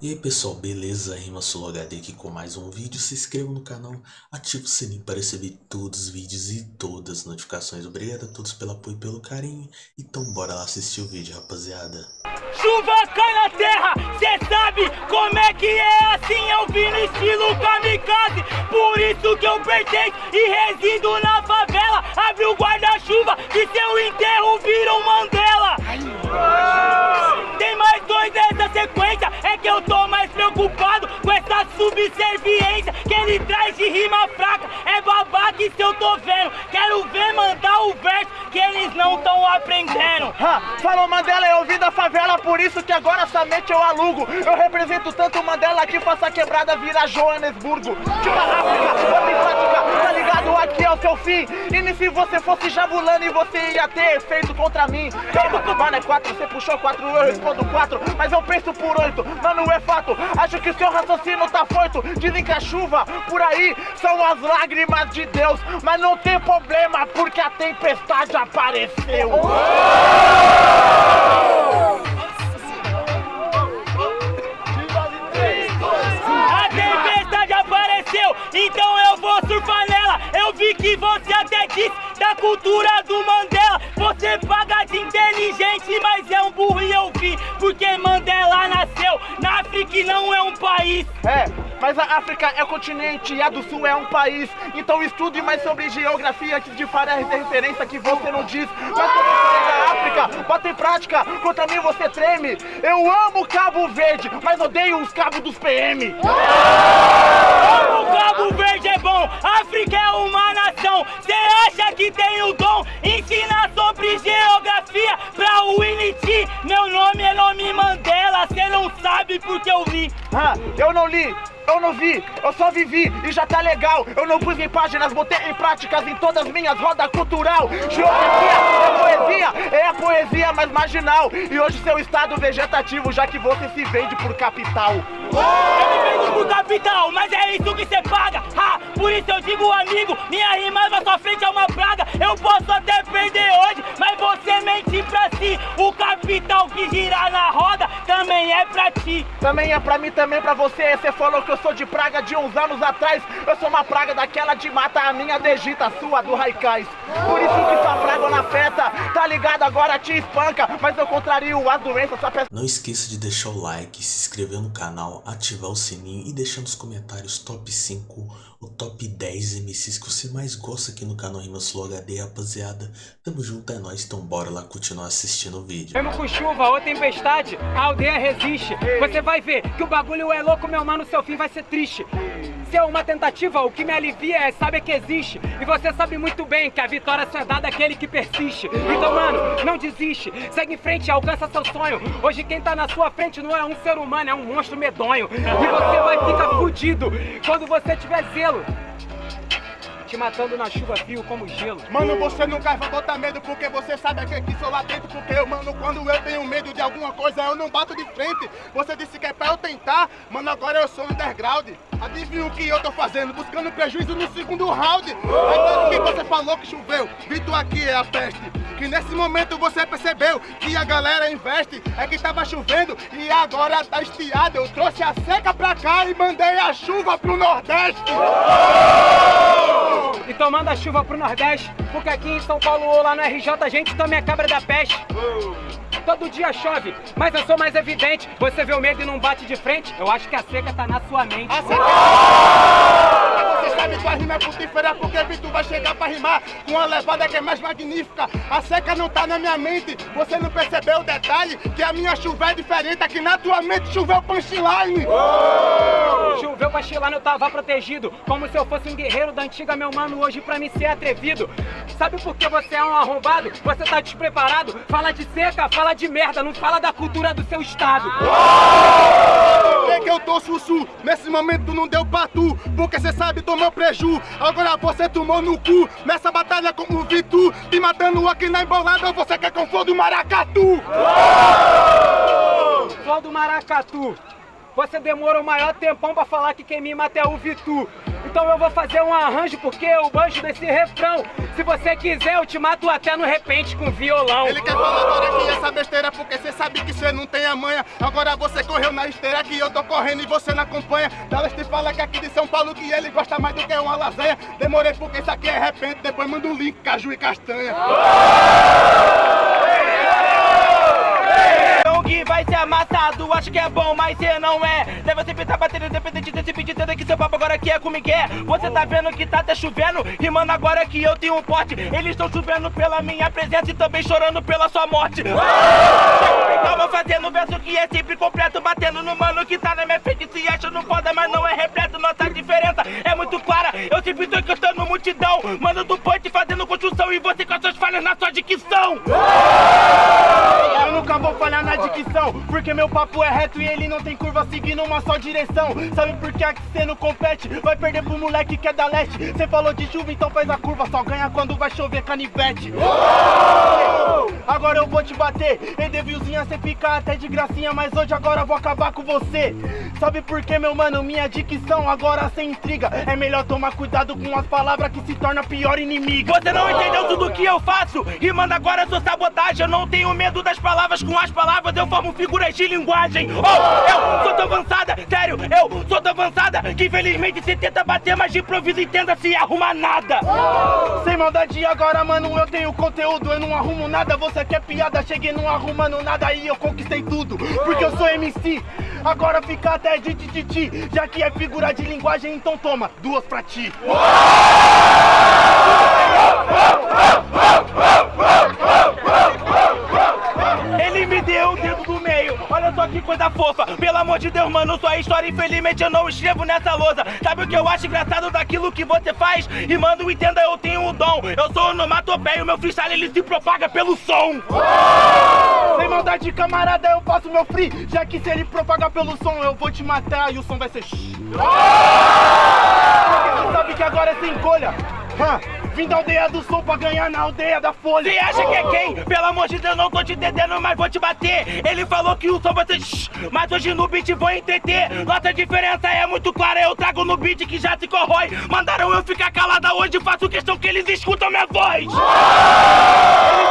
E aí pessoal, beleza? Rima HD aqui com mais um vídeo. Se inscreva no canal, ative o sininho para receber todos os vídeos e todas as notificações. Obrigado a todos pelo apoio e pelo carinho. Então bora lá assistir o vídeo, rapaziada. Chuva cai na terra, cê sabe como é que é assim Eu vim no estilo kamikaze, por isso que eu pertenço e resido na favela Abre o guarda-chuva que seu enterro vira um Mandela preocupado com essa subserviência Que ele traz de rima fraca, é babaca se eu tô vendo. Quero ver mandar o verso que eles não tão aprendendo. Ha, falou Mandela, eu vim da favela, por isso que agora somente eu alugo. Eu represento tanto Mandela que faça quebrada virar Joanesburgo. Tipo África, é seu fim. E se você fosse jabulando e você ia ter efeito contra mim. Calma, mano, é quatro, você puxou quatro, eu respondo quatro Mas eu penso por oito, mano, é fato Acho que seu raciocínio tá foito Dizem que a chuva por aí são as lágrimas de Deus Mas não tem problema, porque a tempestade apareceu. A Mandela nasceu na África e não é um país É, mas a África é continente e a do Sul é um país. Então estude mais sobre geografia que de fará referência que você não diz. Mas eu falei da África, bota em prática, contra mim você treme. Eu amo Cabo Verde, mas odeio os cabos dos PM. Cabo Verde é bom, África é uma nação Cê acha que tem o dom? Ensina sobre geografia pra Winnie Meu nome é nome Mandela, cê não sabe porque eu li Ah, eu não li, eu não vi, eu só vivi e já tá legal. Eu não pus em páginas, botei em práticas em todas as minhas rodas cultural. Geografia é poesia, é a poesia mais marginal. E hoje seu estado vegetativo, já que você se vende por capital. Eu me vendo pro capital, mas é isso que cê paga ha, Por isso eu digo amigo, minha rima na sua frente é uma praga Eu posso até perder hoje, mas você mente pra si O capital que gira na roda também é pra ti Também é pra mim, também pra você. Você falou que eu sou de praga de uns anos atrás. Eu sou uma praga daquela de mata, a minha degita, a sua do Raikais. Por isso que sua praga na festa, tá ligado? Agora te espanca. Mas eu contrario as doenças, só peço. Não esqueça de deixar o like, se inscrever no canal, ativar o sininho e deixar nos comentários top 5 ou top 10 MCs que você mais gosta aqui no canal Rimas Flow HD, rapaziada. Tamo junto, é nóis, então bora lá continuar assistindo o vídeo. Mesmo com chuva ou tempestade, a aldeia resiste. Você vai ver que o bagulho é louco, meu mano, seu fim vai ser triste. Se é uma tentativa, o que me alivia é saber que existe. E você sabe muito bem que a vitória só é dada àquele que persiste. Então, mano, não desiste. Segue em frente, alcança seu sonho. Hoje quem tá na sua frente não é um ser humano, é um monstro medonho. E você vai ficar fudido quando você tiver zelo. Te matando na chuva frio como gelo. Mano, você nunca vai botar medo porque você sabe que aqui sou lá dentro. Porque eu, mano, quando eu tenho medo de alguma coisa, eu não bato de frente. Você disse que é pra eu tentar, mano, agora eu sou underground. Adivinha o que eu tô fazendo? Buscando prejuízo no segundo round. Aí que você falou que choveu, Vitor aqui é a peste. Que nesse momento você percebeu que a galera investe. É que tava chovendo e agora tá estiado. Eu trouxe a seca pra cá e mandei a chuva pro Nordeste. Então manda chuva pro Nordeste, porque aqui em São Paulo ou lá no RJ a gente também é cabra da peste. Todo dia chove, mas eu sou mais evidente. Você vê o medo e não bate de frente, eu acho que a seca tá na sua mente. Sabe que a rima é frutífera porque Vitor vai chegar pra rimar com uma levada que é mais magnífica. A seca não tá na minha mente, você não percebeu o detalhe? Que a minha chuva é diferente, aqui na tua mente choveu punchline. Choveu pra Chilano, eu tava protegido. Como se eu fosse um guerreiro da antiga, meu mano, hoje pra mim ser atrevido. Sabe por que você é um arrombado? Você tá despreparado? Fala de seca, fala de merda, não fala da cultura do seu estado. É que eu tô sussu, nesse momento não deu pra tu Porque cê sabe tomou preju, agora você tomou no cu Nessa batalha como vi tu, te matando aqui na embolada Você quer que eu for do maracatu? Flor do Maracatu. Você demorou o maior tempão pra falar que quem me mata é o Vitu. Então eu vou fazer um arranjo porque eu banjo desse refrão. Se você quiser, eu te mato até no repente com violão. Ele quer falar agora que essa besteira porque você sabe que você não tem a manha. Agora você correu na esteira que eu tô correndo e você não acompanha. Dallas te fala que aqui de São Paulo que ele gosta mais do que uma lasanha. Demorei porque isso aqui é repente, depois manda um link, caju e castanha. Então que amassado, acho que é bom, mas cê não é. Deve sempre tá batendo, independente desse beat, tendo que seu papo agora aqui é que é. Você tá vendo que tá até chovendo, rimando agora que eu tenho um pote. Eles estão chovendo pela minha presença e também chorando pela sua morte. Calma, fazendo verso que é sempre completo, batendo no mano que tá na minha frente. Se acha não foda, mas não é repleto. Nossa diferença é muito clara. Eu sempre tô encostando multidão, mano do punch fazendo construção e você com as suas falhas na sua dicção. Dicção, porque meu papo é reto e ele não tem curva seguindo uma só direção. Sabe por que aqui cê não compete? Vai perder pro moleque que é da leste. Cê falou de chuva, então faz a curva, só ganha quando vai chover canivete. Agora eu vou te bater, Edevilzinha, cê fica até de gracinha, mas hoje agora eu vou acabar com você. Sabe por que, meu mano? Minha dicção agora sem intriga. É melhor tomar cuidado com as palavras que se torna pior inimiga. Você não entendeu tudo que eu faço E manda agora sua sabotagem Eu não tenho medo das palavras Com as palavras eu formo figuras de linguagem Oh, eu sou tão avançada Sério, eu sou tão avançada Que infelizmente você tenta bater Mas de improviso e tenta se arrumar nada Sem maldade agora, mano, eu tenho conteúdo, eu não arrumo nada, você quer piada, cheguei não arrumando nada e eu conquistei tudo, porque eu sou MC. Agora fica até de ti, ti, ti, já que é figura de linguagem, então toma, duas pra ti. Ele só que coisa fofa Pelo amor de Deus, mano, sua história Infelizmente eu não escrevo nessa lousa Sabe o que eu acho engraçado daquilo que você faz? E mano, entenda, eu tenho um dom Eu sou onomatopeia, o meu freestyle ele se propaga pelo som Sem maldade, camarada, eu faço meu free, já que se ele propagar pelo som, eu vou te matar e o som vai ser. Porque você sabe que agora é sem colha. Vim da aldeia do som pra ganhar na aldeia da folha. Você acha que é quem? Pelo amor de Deus, não tô te entendendo, mas vou te bater. Ele falou que o som vai ser mas hoje no beat vou entreter. Nossa diferença é muito clara, eu trago no beat que já se corrói. Mandaram eu ficar calada hoje, faço questão que eles escutam minha voz. Eles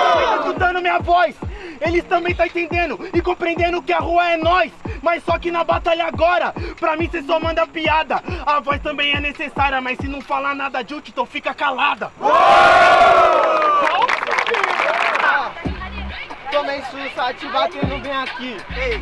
também tá escutando minha voz. Eles também tá entendendo e compreendendo que a rua é nós. Mas só que na batalha agora, pra mim cê só manda piada. A voz também é necessária, mas se não falar nada de então fica calada. Tomei sussa, te batendo bem aqui.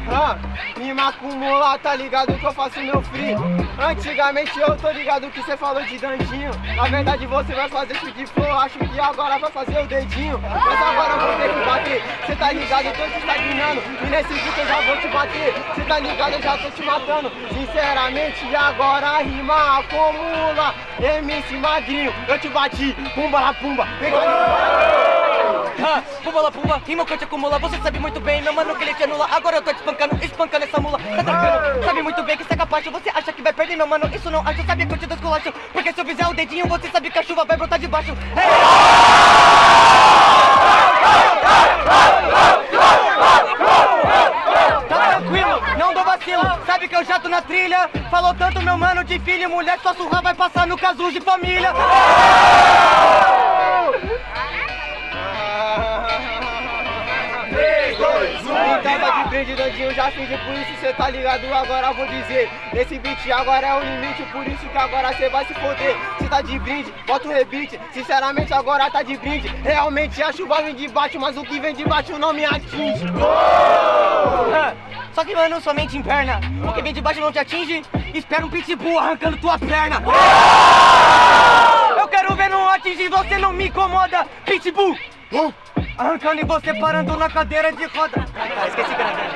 Ah, me macumula, tá ligado que eu faço meu free. Antigamente eu tô ligado que você falou de dandinho. Na verdade você vai fazer esse de flow, acho que agora vai fazer o dedinho. Mas agora eu vou ter que bater. Cê tá ligado, eu tô te estagnando. E nesse vídeo eu já vou te bater. Cê tá ligado, eu já tô te matando. Sinceramente, agora rima acumula. MC Magrinho, eu te bati. Pumba la pumba. Vem cá, Ah, pumba la pumba, rima que eu te acumula. Você sabe muito bem, meu mano, que ele te anula. Agora eu tô te espancando, espancando essa mula. Tá tranquilo, sabe muito bem que cega parte Você acha que vai perder, meu mano, isso não acho Sabe que eu te desculacho, porque se eu fizer o dedinho Você sabe que a chuva vai brotar de baixo. Tá tranquilo, não dou vacilo. Sabe que eu já tô na trilha? Falou tanto, meu mano, de filho e mulher Sua surra vai passar no caso de família Dandinho, já fingi, por isso cê tá ligado, agora vou dizer Esse beat agora é o limite, por isso que agora cê vai se foder. Cê tá de brinde, bota o rebite, sinceramente agora tá de brinde. Realmente a chuva vem de baixo, mas o que vem de baixo não me atinge. Ah, Só que, mano, somente em perna O que vem de baixo não te atinge. Espera um pitbull arrancando tua perna. Eu quero ver não atingir, você não me incomoda Pitbull. Uh, Arrancando e você parando na cadeira de roda. Ah, esqueci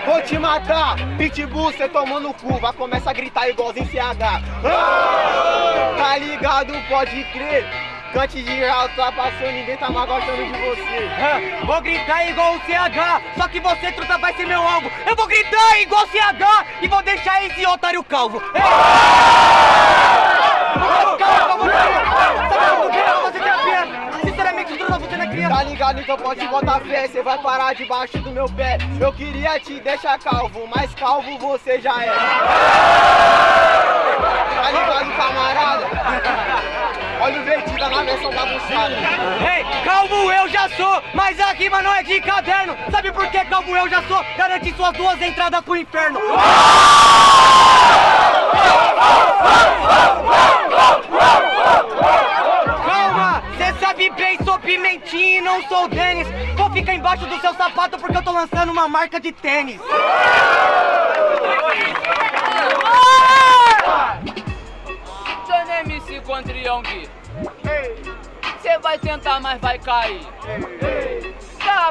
Vou te matar, pitbull, cê tomou no cu, vai começar a gritar igualzinho CH Ah, Tá ligado, pode crer. Cante de real, tá passando, ninguém tá mais gostando de você. Ah, Vou gritar igual o CH Só que você, truta, vai ser meu alvo. Eu vou gritar igual o CH E vou deixar esse otário calvo. Ei! Tá a criança. Tá ligado que eu posso te botar fé, cê vai parar debaixo do meu pé. Eu queria te deixar calvo, mas calvo você já é. Tá ligado, camarada? Olha o vertiga na versão bagunçada. Ei, calvo eu já sou, mas a rima não é de caderno. Sabe por que calvo eu já sou? Garante suas duas entradas pro inferno. Lançando uma marca de tênis. MC contra Young. Cê vai tentar, mas vai cair.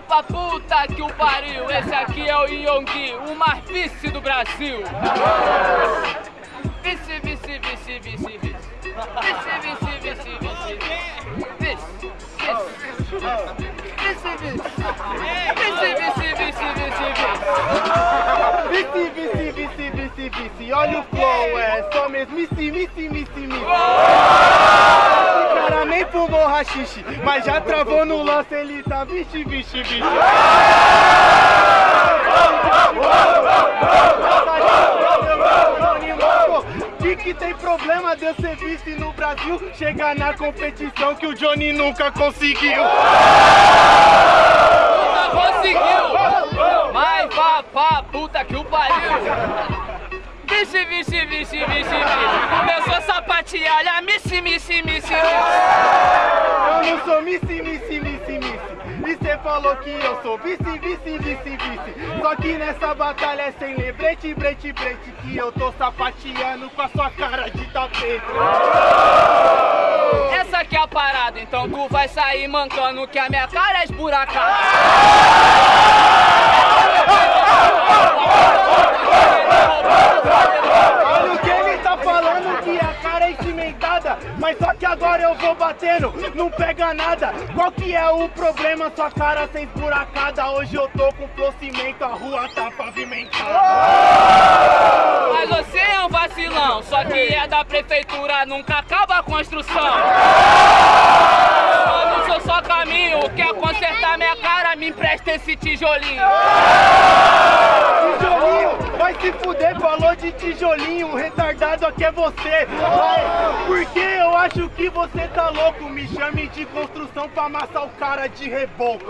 Pra puta que o pariu. Esse aqui é o Yonggi, o mais vice do Brasil. Vice, vice, vice, vice, vice. Vice, vice, vice, vice, vice. Vice, vice. Vice. Vice, vice, vice, vice, vice. Vice, vice, vice, vice, vice. Olha o flow, é só mesmice, mice, mice, mice. Esse cara nem fumou rachixe, mas já travou no lance, ele tá vixe, vixe, vixe. Que que tem problema de eu ser vice no Brasil? Chegar na competição que o Johnny nunca conseguiu. Nunca conseguiu! Mas vá pra puta que o pariu! Vixe, vixe, vixe, vixe, vixe! Começou a sapatear, olha, missi, missi, missi, missi! Eu não sou Missy, Missy, Missy, Missy. E cê falou que eu sou vice, vice, vice, vice. Só que nessa batalha é sem lembrete, brete, brete. Que eu tô sapateando com a sua cara de tapete. Essa aqui é a parada, então tu vai sair mancando que a minha cara é esburacada! Mas só que agora eu vou batendo, não pega nada. Qual que é o problema? Sua cara sem esburacada. Hoje eu tô com flow cimento, a rua tá pavimentada. Mas você é um vacilão, só que é da prefeitura, nunca acaba a construção! Eu não sou só caminho, quer consertar minha cara, me empresta esse tijolinho! Tijolinho, se fuder, falou de tijolinho, retardado aqui é você. Vai, porque eu acho que você tá louco, me chame de construção pra amassar o cara de reboco.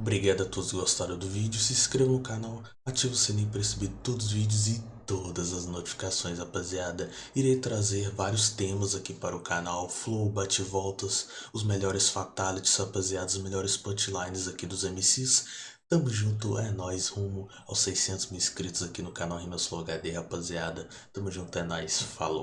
Obrigado a todos que gostaram do vídeo, se inscreva no canal, ative o sininho para receber todos os vídeos e todas as notificações, rapaziada. Irei trazer vários temas aqui para o canal, flow, bate-voltas, os melhores fatalities, rapaziada, os melhores punchlines aqui dos MCs. Tamo junto, é nóis, rumo aos 600 mil inscritos aqui no canal Rimas Flow HD, rapaziada. Tamo junto, é nóis, falou.